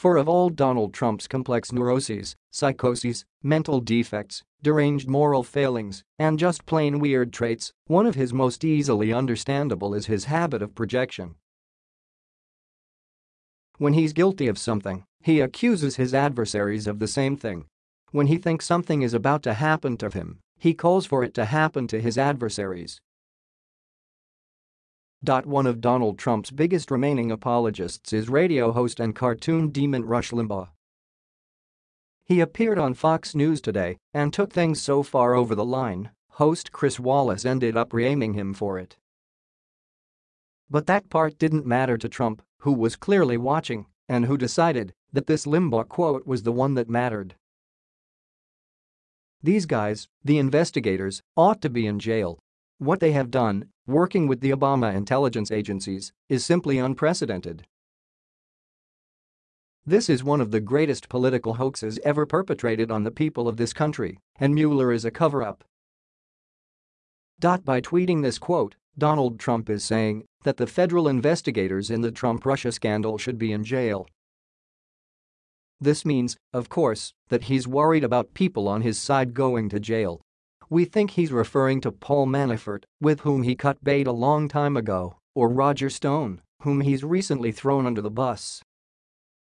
For of all Donald Trump's complex neuroses, psychoses, mental defects, deranged moral failings, and just plain weird traits, one of his most easily understandable is his habit of projection. When he's guilty of something, he accuses his adversaries of the same thing. When he thinks something is about to happen to him, he calls for it to happen to his adversaries. One of Donald Trump's biggest remaining apologists is radio host and cartoon demon Rush Limbaugh. He appeared on Fox News today and took things so far over the line, host Chris Wallace ended up reaming him for it. But that part didn't matter to Trump, who was clearly watching and who decided that this Limbaugh quote was the one that mattered. These guys, the investigators, ought to be in jail. What they have done working with the Obama intelligence agencies is simply unprecedented. This is one of the greatest political hoaxes ever perpetrated on the people of this country, and Mueller is a cover-up. By tweeting this quote, Donald Trump is saying that the federal investigators in the Trump-Russia scandal should be in jail. This means, of course, that he's worried about people on his side going to jail. We think he's referring to Paul Manafort, with whom he cut bait a long time ago, or Roger Stone, whom he's recently thrown under the bus.